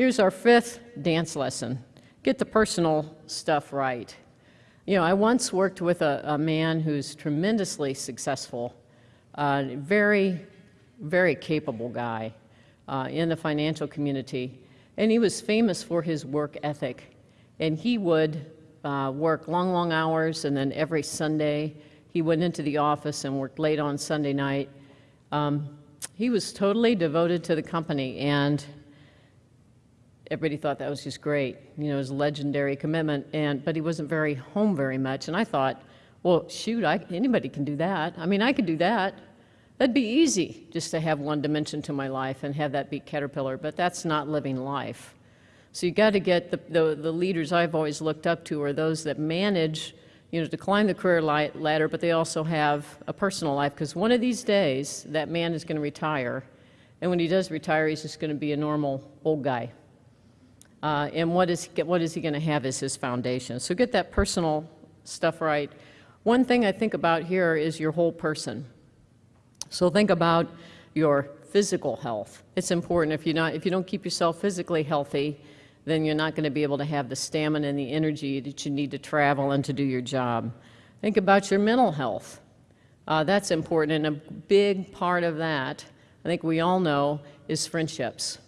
Here's our fifth dance lesson. Get the personal stuff right. You know, I once worked with a, a man who's tremendously successful, uh, very, very capable guy uh, in the financial community. And he was famous for his work ethic. And he would uh, work long, long hours, and then every Sunday he went into the office and worked late on Sunday night. Um, he was totally devoted to the company, and everybody thought that was just great, you know, his legendary commitment, and, but he wasn't very home very much. And I thought, well, shoot, I, anybody can do that. I mean, I could do that. That'd be easy just to have one dimension to my life and have that be Caterpillar, but that's not living life. So you got to get the, the, the, leaders I've always looked up to are those that manage, you know, to climb the career ladder, but they also have a personal life because one of these days that man is going to retire, and when he does retire, he's just going to be a normal old guy. Uh, and what is, what is he going to have as his foundation? So get that personal stuff right. One thing I think about here is your whole person. So think about your physical health. It's important. If, you're not, if you don't keep yourself physically healthy, then you're not going to be able to have the stamina and the energy that you need to travel and to do your job. Think about your mental health. Uh, that's important, and a big part of that, I think we all know, is friendships.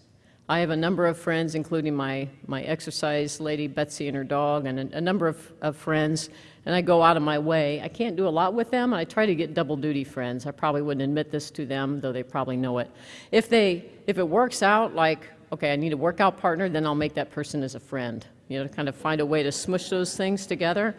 I have a number of friends, including my, my exercise lady, Betsy, and her dog, and a, a number of, of friends, and I go out of my way. I can't do a lot with them, and I try to get double duty friends. I probably wouldn't admit this to them, though they probably know it. If, they, if it works out, like, okay, I need a workout partner, then I'll make that person as a friend, you know, to kind of find a way to smush those things together.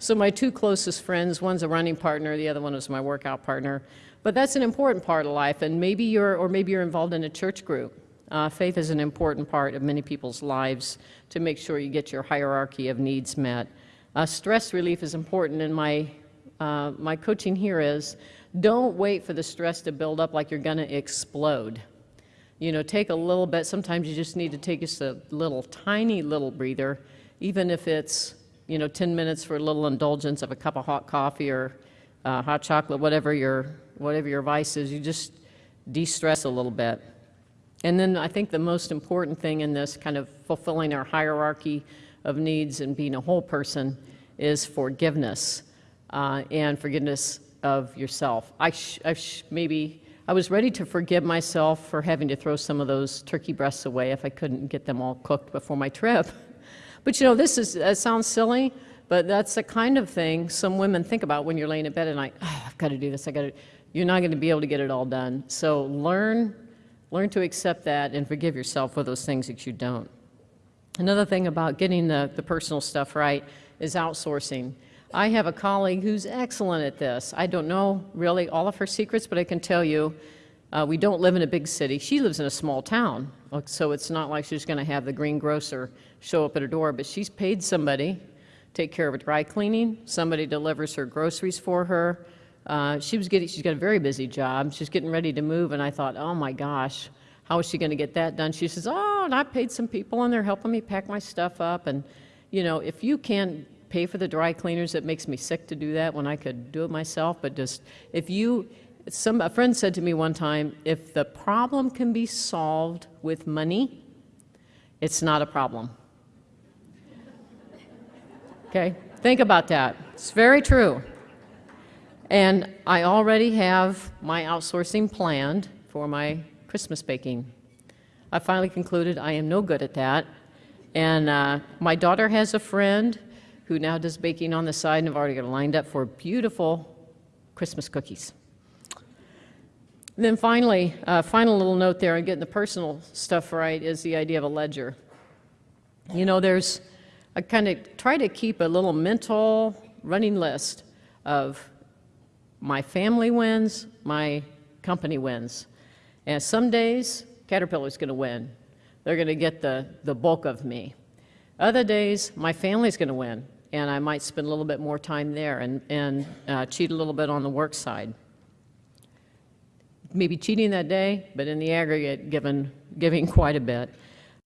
So my two closest friends, one's a running partner, the other one is my workout partner. But that's an important part of life, and maybe you're, or maybe you're involved in a church group uh, faith is an important part of many people's lives to make sure you get your hierarchy of needs met. Uh, stress relief is important, and my, uh, my coaching here is don't wait for the stress to build up like you're going to explode. You know, take a little bit. Sometimes you just need to take just a little, tiny little breather, even if it's, you know, 10 minutes for a little indulgence of a cup of hot coffee or uh, hot chocolate, whatever your, whatever your vice is. You just de-stress a little bit. And then I think the most important thing in this kind of fulfilling our hierarchy of needs and being a whole person is forgiveness uh, and forgiveness of yourself. I, I maybe I was ready to forgive myself for having to throw some of those turkey breasts away if I couldn't get them all cooked before my trip. But you know, this is, it sounds silly, but that's the kind of thing some women think about when you're laying in bed at night. Oh, I've got to do this. I got to. You're not going to be able to get it all done. So learn Learn to accept that and forgive yourself for those things that you don't. Another thing about getting the, the personal stuff right is outsourcing. I have a colleague who's excellent at this. I don't know really all of her secrets, but I can tell you uh, we don't live in a big city. She lives in a small town, so it's not like she's going to have the greengrocer show up at her door, but she's paid somebody to take care of her dry cleaning. Somebody delivers her groceries for her. Uh, she was getting, she's got a very busy job. She's getting ready to move, and I thought, oh my gosh, how is she going to get that done? She says, oh, and I paid some people, and they're helping me pack my stuff up. And, you know, if you can't pay for the dry cleaners, it makes me sick to do that when I could do it myself. But just, if you, some, a friend said to me one time, if the problem can be solved with money, it's not a problem. Okay? Think about that. It's very true. And I already have my outsourcing planned for my Christmas baking. I finally concluded I am no good at that. And uh, my daughter has a friend who now does baking on the side, and I've already got lined up for beautiful Christmas cookies. Then finally, uh, final little note there on getting the personal stuff right is the idea of a ledger. You know, there's, I kind of try to keep a little mental running list of my family wins, my company wins. And some days, Caterpillar's going to win. They're going to get the, the bulk of me. Other days, my family's going to win, and I might spend a little bit more time there and, and uh, cheat a little bit on the work side. Maybe cheating that day, but in the aggregate, given, giving quite a bit.